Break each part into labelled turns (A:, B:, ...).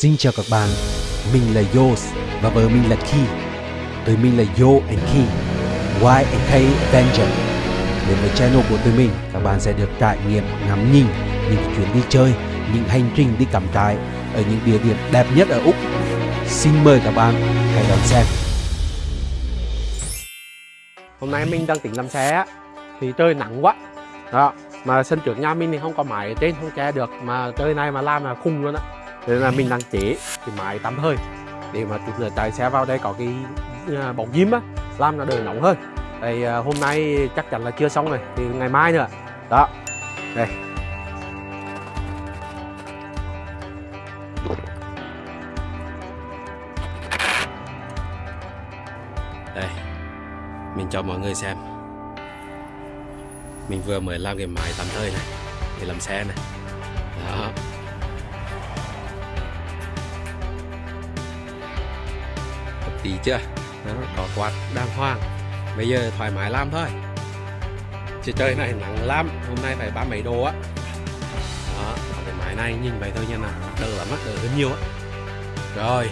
A: Xin chào các bạn, mình là Yos và vợ mình là Ki. Tụi mình là Yo and Ki, Y and K Avenger. Đến với channel của tụi mình, các bạn sẽ được trải nghiệm ngắm nhìn những chuyến đi chơi, những hành trình đi cắm trại ở những địa điểm đẹp nhất ở Úc. Xin mời các bạn hãy đón xem.
B: hôm nay mình đang tính làm xe thì trời nắng quá đó mà sân trước nhà mình thì không có máy ở trên không che được mà trời này mà làm là khung luôn á nên là mình đang chế cái máy tắm hơi để mà chút nữa chạy xe vào đây có cái à, bóng diêm á, làm nó đỡ nóng hơn. Đây à, hôm nay chắc chắn là chưa xong rồi, thì ngày mai nữa. Đó. Đây. Đây. Mình cho mọi người xem. Mình vừa mới làm cái máy tắm hơi này, để làm xe này. Tí chưa? Đó, có quạt đàng hoàng. Bây giờ thoải mái làm thôi. Chứ trời này nắng lắm hôm nay phải ba mấy độ á. Đó còn cái máy này nhìn vậy thôi nha nào. Đỡ lắm á đỡ hơn nhiều á. Rồi.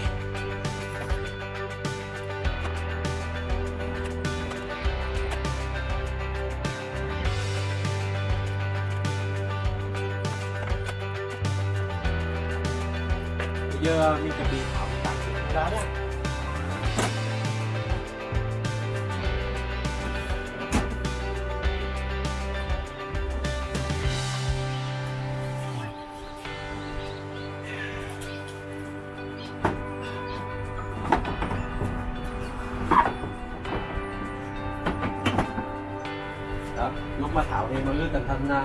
B: Bây giờ mình chuẩn bị đó lúc mà tháo thì mọi người cẩn thận à,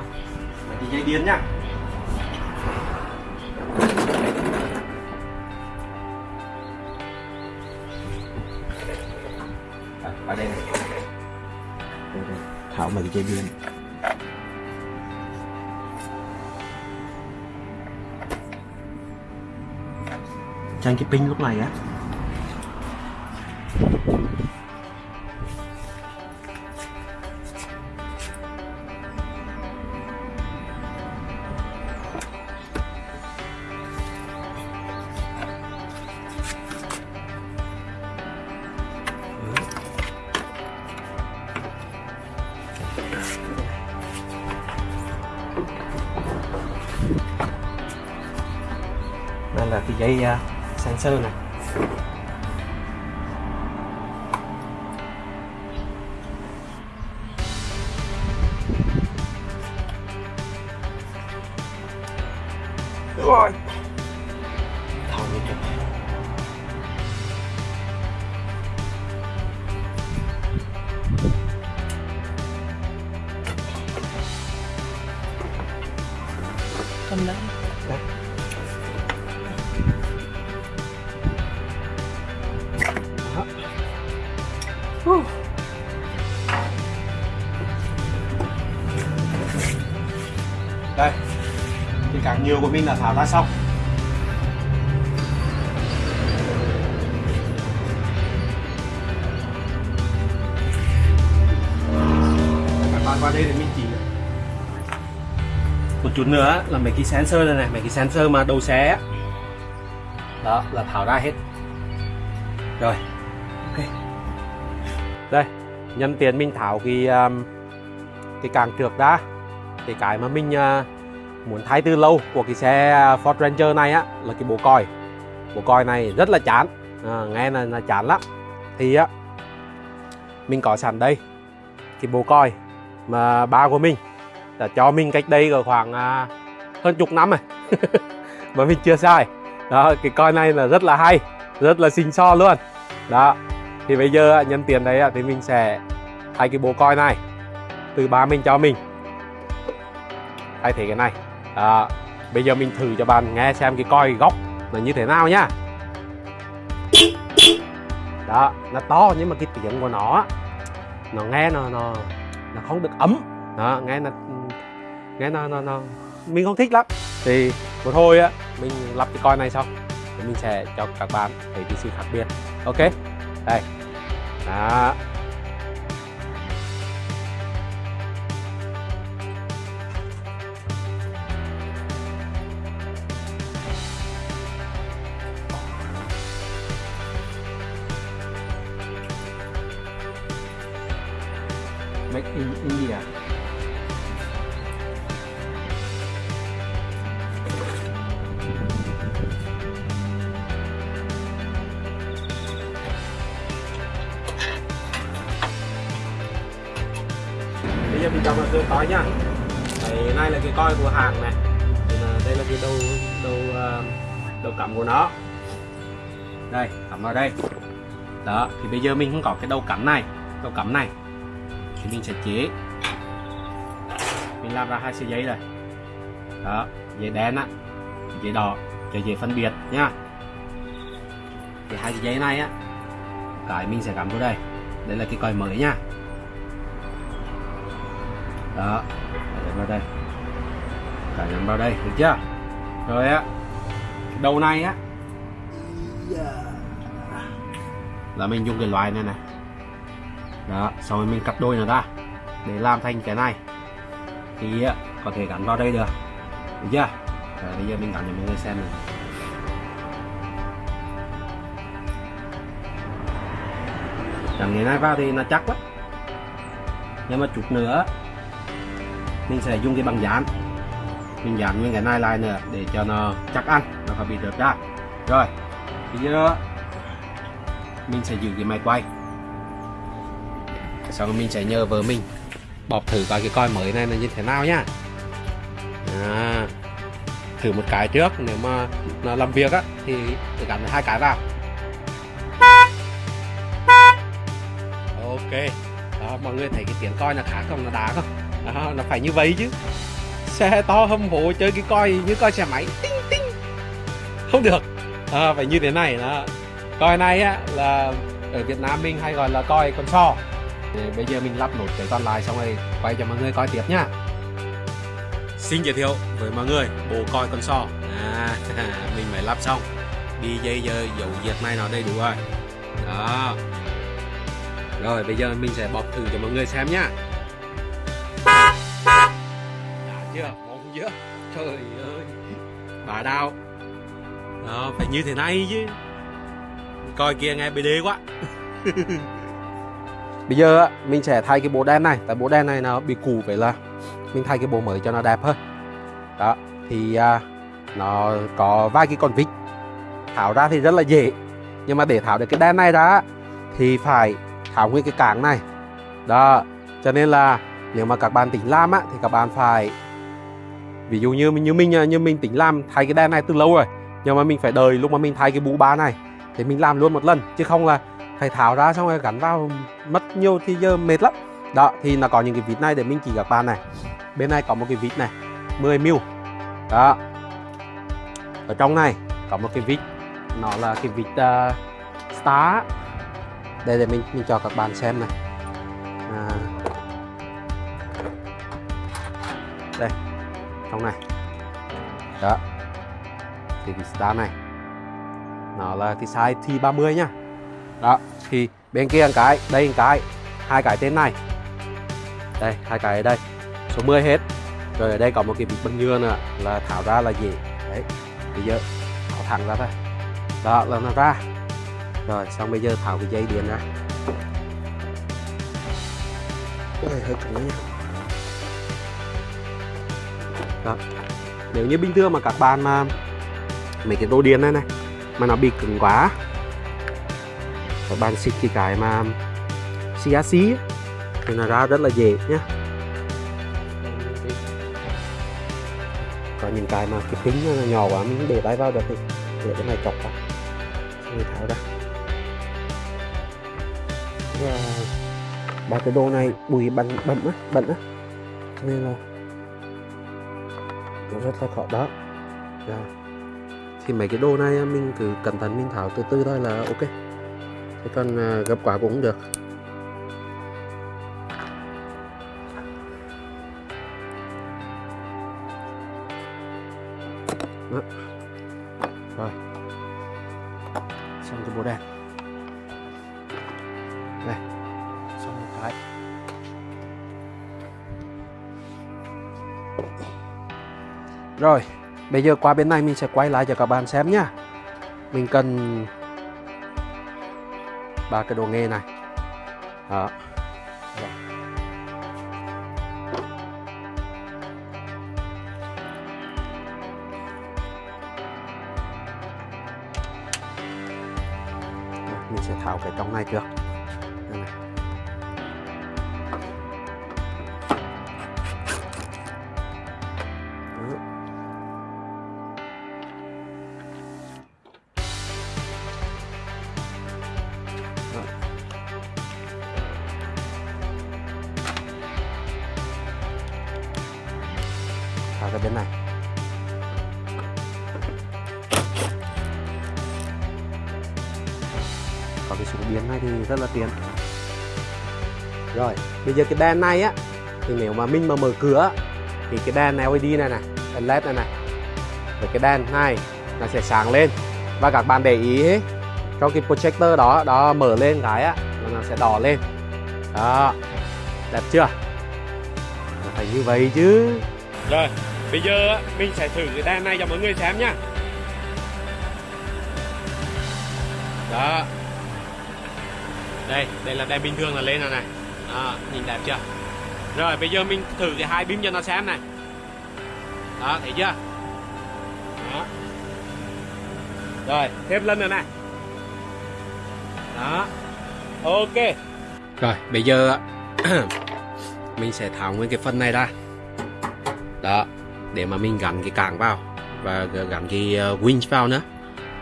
B: mấy cái dây điện nhá. À, ở đây này. Đây, đây. tháo mấy cái dây điện. Tranh cái pin lúc này á dây uh, à, sensor này. Của mình là tháo ra xong các bạn qua đây để mình chỉ một chút nữa là mấy cái sensor này này mấy cái sensor mà đầu xe đó là tháo ra hết. Rồi ok. Đây nhân tiền mình tháo cái um, cái càng trượt ra thì cái mà mình uh, muốn thay từ lâu của cái xe Ford Ranger này á là cái bộ còi. Bộ còi này rất là chán. À, nghe là, là chán lắm. Thì á mình có sẵn đây cái bộ còi mà ba của mình đã cho mình cách đây ở khoảng à, hơn chục năm rồi. Mà mình chưa sai, đó cái coi này là rất là hay rất là xinh so luôn. Đó thì bây giờ nhân tiền đấy thì mình sẽ thay cái bộ coi này từ ba mình cho mình. Thay thế cái này đó. bây giờ mình thử cho bạn nghe xem cái coi góc là như thế nào nhá. Đó nó to nhưng mà cái tiếng của nó nó nghe nó nó nó không được ấm. Đó nghe nó nghe nó nó, nó mình không thích lắm. Thì một hồi á mình lắp cái coi này xong thì mình sẽ cho các bạn thấy cái sự khác biệt. Ok? Đây. Đó. Make in India. Bây giờ mình chọn là cái coi nhá. Đấy, này là cái coi của hàng này. Thì đây là cái đầu đầu à, đầu cắm của nó. Đây cắm vào đây. Đó thì bây giờ mình không có cái đầu cắm này. Đầu cắm này thì mình sẽ chế. Mình làm ra hai sợi dây rồi đó dây đen á dây đỏ cho dễ phân biệt nhá. Thì hai sợi dây này á cái mình sẽ cắm vào đây. Đây là cái coi mới nha đó để vào đây. Cái nhắm vào đây được chưa? Rồi á đầu này á là mình dùng cái loại này này đó sau rồi mình cắt đôi nó ra để làm thành cái này. Thì ờ, có thể gắn vào đây được. Được chưa? Rồi, bây giờ mình gắn cho mọi người xem này gắn cái này vào thì nó chắc quá nhưng mà chút nữa, mình sẽ dùng cái bằng dán. Mình dán nguyên cái này lại nữa để cho nó chắc ăn, nó không bị rớt ra. Rồi, bây giờ mình sẽ giữ cái máy quay sau mình sẽ nhờ vợ mình bọc thử coi cái coi mới này là như thế nào nhá? À, thử một cái trước nếu mà nó làm việc á thì phải gắn hai cái vào. Ok. Đó mọi người thấy cái tiếng coi là khác không? Nó đá không? Đó, nó phải như vậy chứ. Xe to hâm hố chơi cái coi như coi xe máy. Tinh tinh. Không được. À, phải như thế này đó. Coi này á là ở Việt Nam mình hay gọi là coi con so để bây giờ mình lắp nốt cái còn lại xong rồi quay cho mọi người coi tiếp nhá. Xin giới thiệu với mọi người bộ coi con so à, mình mới lắp xong. Đi dây giờ dấu diệt này nó đầy đủ rồi. Đó. Rồi bây giờ mình sẽ bọc thử cho mọi người xem nhá. Đã chưa? Mong chưa? Trời ơi. Bà đau. Đó phải như thế này chứ. Coi kia nghe BD quá. bây giờ mình sẽ thay cái bộ đen này. Tại bộ đen này nó bị cũ vậy là mình thay cái bộ mới cho nó đẹp hơn. Đó thì à, nó có vài cái con vít. Tháo ra thì rất là dễ. Nhưng mà để tháo được cái đen này ra thì phải tháo nguyên cái cảng này. Đó cho nên là nếu mà các bạn tính làm á thì các bạn phải ví dụ như như mình như mình tính làm thay cái đen này từ lâu rồi nhưng mà mình phải đợi lúc mà mình thay cái bú ba này thì mình làm luôn một lần chứ không là phải tháo ra xong rồi gắn vào mất nhiều thì giờ mệt lắm. Đó thì nó có những cái vít này để mình chỉ các bạn này. Bên này có một cái vít này 10 mil. Đó. Ở trong này có một cái vít nó là cái vít uh, à, star. Đây để mình mình cho các bạn xem này. À, đây trong này. Đó. Thì cái star này nó là cái size T30 nhá đó thì bên kia một cái đây một cái hai cái tên này. Đây hai cái ở đây số 10 hết. Rồi ở đây có một cái bịch bằng nhựa nữa là tháo ra là gì đấy bây giờ tháo thẳng ra thôi. Đó là nó ra. Rồi xong bây giờ tháo cái dây điện ra. Ôi, hơi cứng nha đó nếu như bình thường mà các bạn mà mấy cái đồ điện này này mà nó bị cứng quá các bạn xịt cái cái mà CRC thì nó ra rất là dễ nhé có những cái mà cái kính nó nhỏ quá, mình để tay vào được thì để cái này chọc vào. Xong tháo ra. Và ba cái đồ này bụi bẩn bẩn á bẩn á. Nên là nó rất là khó đó. Rồi. Thì mấy cái đồ này mình cứ cẩn thận mình tháo từ từ thôi là ok cái con à, gấp cũng được. Đó. rồi. Xong cái bộ đèn đây. Xong một cái. Rồi bây giờ qua bên này mình sẽ quay lại cho các bạn xem nhá. Mình cần ba cái đồ nghề này. Đó. Mình sẽ tháo cái trong này trước. Súng rất là tiện rồi bây giờ cái đèn này á thì nếu mà mình mà mở cửa thì cái đèn LED này này đèn led này này và cái đèn này nó sẽ sáng lên. Và các bạn để ý ấy, trong cái projector đó đó mở lên cái á nó sẽ đỏ lên. Đó đẹp chưa? Nó phải như vậy chứ. Rồi bây giờ mình sẽ thử cái đèn này cho mọi người xem nhá. Đó đây đây là đèn bình thường là lên rồi này. Đó, nhìn đẹp chưa? Rồi bây giờ mình thử cái hai bím cho nó xem này. Đó thấy chưa? Đó. Rồi thêm lên nữa này. Đó. Ok. Rồi bây giờ mình sẽ tháo nguyên cái phần này ra. Đó để mà mình gắn cái càng vào và gắn cái ờ, winch vào nữa.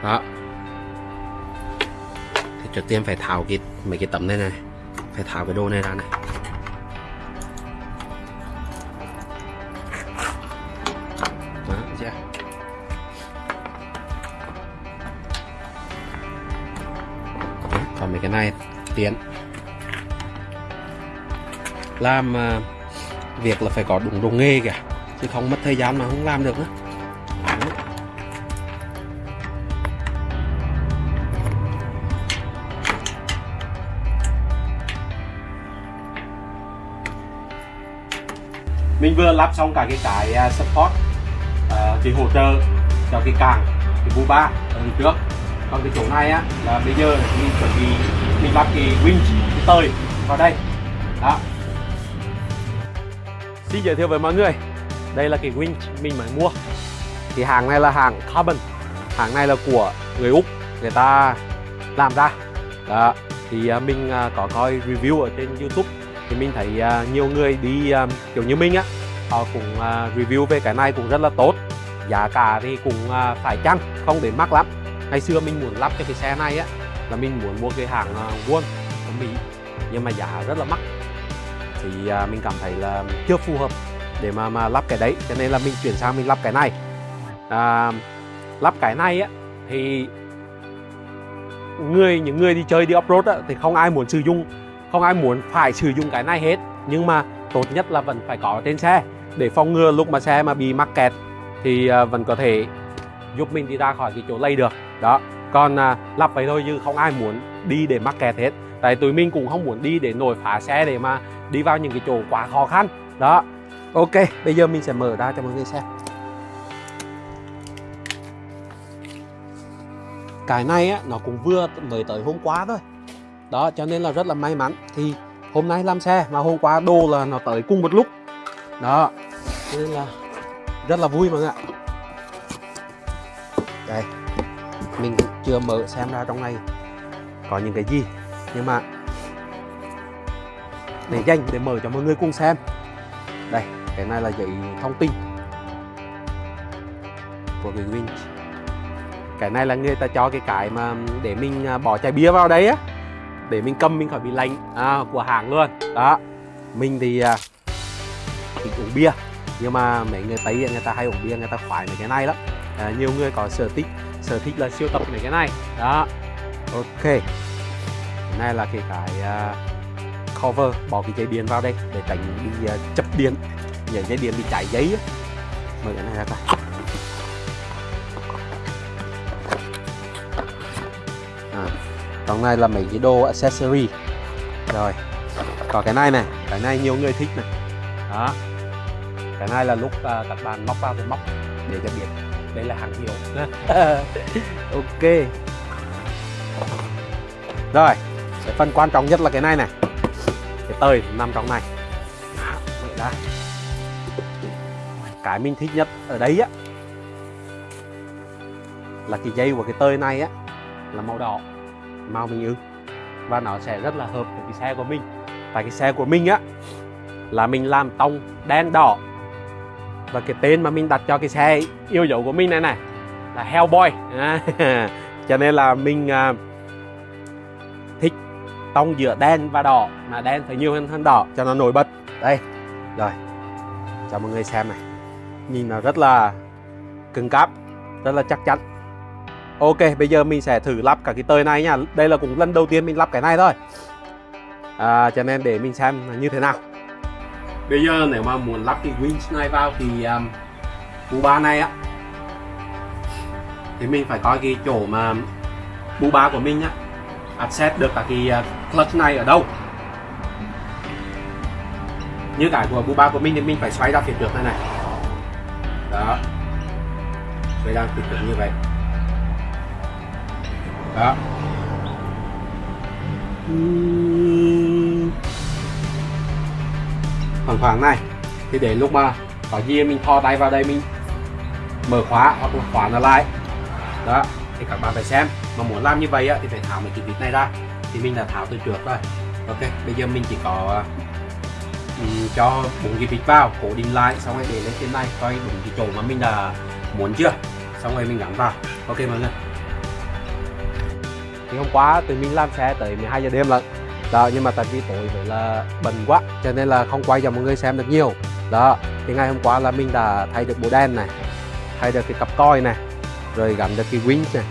B: Đó trước tiên phải tháo cái, mấy cái tấm này này. Phải tháo cái đồ này ra này. Đó dạ. chưa còn mấy cái này tiến làm à, việc là phải có đúng đồ nghề kìa, chứ không mất thời gian mà không làm được nữa mình vừa lắp xong cả cái cái à, support à, uh, thì hỗ trợ cho cái càng cái bu ba ở trước. Còn cái chỗ này á là bây giờ mình chuẩn bị mình lắp cái winch cái tơi vào đây. Đó. Xin giới thiệu với mọi người đây là cái winch mình mới mua. Thì hàng này là hàng carbon. Hàng này là của người úc người ta làm ra. Đó thì à, mình có coi review ở trên youtube mình thấy à, nhiều người đi à, kiểu như mình á họ cũng à, review về cái này cũng rất là tốt. Giá cả thì cũng phải chăng không đến mắc lắm. Ngày xưa mình muốn lắp cho cái xe này á là mình muốn mua cái hàng à, Won của Mỹ nhưng mà giá rất là mắc. Thì mình cảm thấy là chưa phù hợp để mà mà lắp cái đấy cho nên là mình chuyển sang mình lắp cái này. À, lắp cái này á thì người những người đi chơi đi off road á, thì không ai muốn sử dụng không ai muốn phải sử dụng cái này hết nhưng mà tốt nhất là vẫn phải có trên xe. Để phòng ngừa lúc mà xe mà bị mắc kẹt thì à, vẫn có thể giúp mình đi ra khỏi cái chỗ lây được. Đó còn à, lắp vậy thôi chứ không ai muốn đi để mắc kẹt hết. Tại tụi mình cũng không muốn đi để nổi phá xe để mà đi vào những cái chỗ quá khó khăn. Đó. Ok bây giờ mình sẽ mở ra cho mọi người xem. Cái này á nó cũng vừa mới tới hôm qua thôi đó, cho nên là rất là may mắn. Thì hôm nay làm xe mà hôm qua đồ là nó tới cùng một lúc. Đó, cho nên là rất là vui mọi người ạ. Đây, mình chưa mở xem ra trong này có những cái gì. Nhưng mà để dành để mở cho mọi người cùng xem. Đây, cái này là giấy thông tin của cái winch cái này là người ta cho cái cái mà để mình à, bỏ chai bia vào đấy á để mình cầm mình khỏi bị lạnh. À, của hàng luôn. Đó. Mình thì à, thích uống bia. Nhưng mà mấy người tây người ta hay uống bia người ta khoái mấy cái này lắm. À, nhiều người có sở thích sở thích là siêu tập mấy cái này. Đó. Ok. Cái này là cái cái à, cover bỏ cái dây điện vào đây để tránh bị à, chập điện. Những dây điện bị cháy giấy mở cái này ra coi. Trong này là mấy cái đồ accessory. Rồi có cái này này cái này nhiều người thích này. Đó. Cái này là lúc uh, các bạn móc vào thì móc để cho biết. Đây là hàng hiệu. Ok. Rồi cái phần quan trọng nhất là cái này này. Cái tơi nằm trong này. Đó, cái mình thích nhất ở đây á là cái dây của cái tơi này á là màu đỏ màu mình ưng. Và nó sẽ rất là hợp với cái xe của mình. Tại cái xe của mình á là mình làm tông đen đỏ. Và cái tên mà mình đặt cho cái xe yêu dấu của mình này này là Hellboy. À, cho nên là mình à, thích tông giữa đen và đỏ mà đen phải nhiều hơn hơn đỏ cho nó nổi bật. Đây rồi cho mọi người xem này. Nhìn nó rất là cứng cáp rất là chắc chắn ok bây giờ mình sẽ thử lắp cả cái tơi này nha. Đây là cũng lần đầu tiên mình lắp cái này thôi. À, cho nên để mình xem là như thế nào. Bây giờ nếu mà muốn lắp cái winch này vào thì um, bu ba này á. Thì mình phải coi cái chỗ mà bu ba của mình á. Access được cả cái uh, clutch này ở đâu. Như cái của bu ba của mình thì mình phải xoay ra phía trước này này. Đó. Xoay ra phía trước như vậy đó. Khoảng khoảng này thì để lúc mà có gì mình thò tay vào đây mình mở khóa hoặc là khóa nó lại. Đó thì các bạn phải xem mà muốn làm như vậy á, thì phải tháo mấy cái vít này ra. Thì mình đã tháo từ trước rồi. Ok bây giờ mình chỉ có um, cho bốn cái vít vào cố định lại xong rồi để lên trên này coi đúng cái chỗ mà mình đã muốn chưa. Xong rồi mình gắn vào. Ok mọi người thì hôm qua tụi mình làm xe tới 12 giờ đêm lận. Đó, nhưng mà tại vì tối vậy là bận quá, cho nên là không quay cho mọi người xem được nhiều. Đó, thì ngày hôm qua là mình đã thay được bộ đèn này, thay được cái cặp coi này, rồi gắn được cái winch này,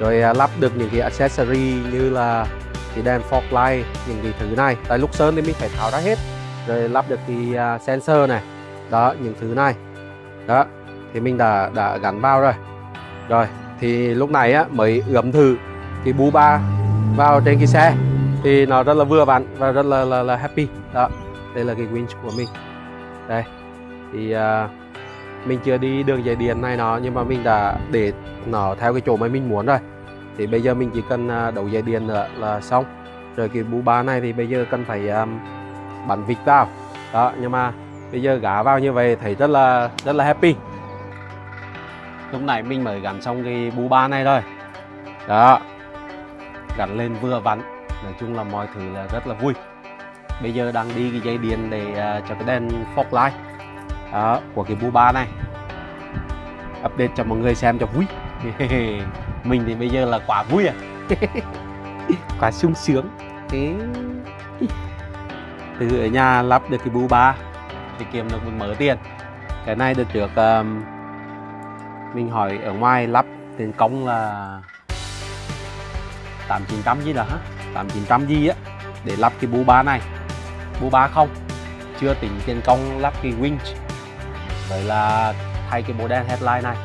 B: rồi à, lắp được những cái accessory như là cái đèn fog light, những cái thứ này. Tại lúc sơn thì mình phải tháo ra hết, rồi lắp được cái à, sensor này. Đó, những thứ này. Đó, thì mình đã đã gắn vào rồi. Rồi, thì lúc này á, mới ướm thử cái bu ba vào trên cái xe thì nó rất là vừa vặn và rất là, là, là happy. Đó đây là cái winch của mình. Đây thì uh, mình chưa đi đường dây điện này nó nhưng mà mình đã để nó theo cái chỗ mà mình muốn rồi. Thì bây giờ mình chỉ cần uh, đấu dây điện nữa là xong. Rồi cái bu ba này thì bây giờ cần phải um, bắn vịt vào. Đó nhưng mà bây giờ gã vào như vậy thấy rất là rất là happy. Lúc này mình mới gắn xong cái bu ba này rồi. Đó gắn lên vừa vặn. Nói chung là mọi thứ là rất là vui. Bây giờ đang đi cái dây điện để uh, cho cái đèn fog light uh, của cái bu ba này. Update cho mọi người xem cho vui. Mình thì bây giờ là quả vui à. Quả sung sướng. Thế. Từ ở nhà lắp được cái bu ba thì kiếm được một mớ tiền. Cái này được trước um, mình hỏi ở ngoài lắp tiền công là tám chín trăm gì đó hả? tám chín trăm gì á? Để lắp cái bu ba này. Bu ba không? Chưa tính tiền công lắp cái winch. Vậy là thay cái bộ đèn headlight này.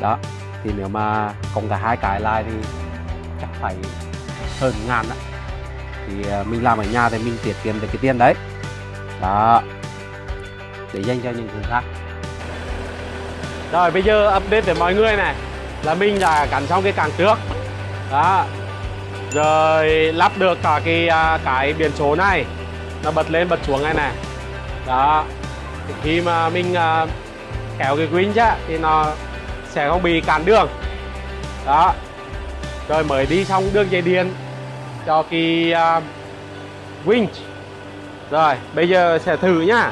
B: Đó, thì nếu mà cộng cả hai cái lại thì chắc phải hơn ngàn đó thì ờ, mình làm ở nhà thì mình tiết kiệm được cái tiền đấy. Đó, để dành cho những thứ khác. Rồi, bây giờ update để mọi người này. Là mình đã cắn xong cái càng trước. Đó rồi lắp được cả cái à, cái biển số này. Nó bật lên bật xuống này này đó. Thì khi mà mình à, kéo cái winch á thì nó sẽ không bị cản đường. Đó. Rồi mới đi xong đường dây điện cho cái à, uh, winch rồi bây giờ sẽ thử nhá.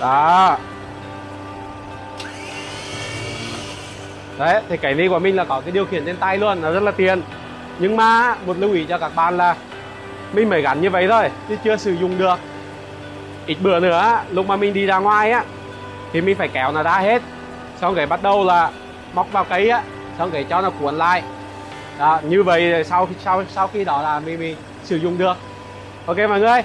B: Đó. Đấy thì cái này của mình là có cái điều khiển trên tay luôn nó rất là tiền nhưng mà một lưu ý cho các bạn là mình mới gắn như vậy thôi chứ chưa sử dụng được. Ít bữa nữa lúc mà mình đi ra ngoài á thì mình phải kéo nó ra hết. Xong cái bắt đầu là móc vào cây á xong cái cho nó cuốn lại. Đó, như vậy sau sau sau khi đó là mình, mình sử dụng được. Ok mọi người?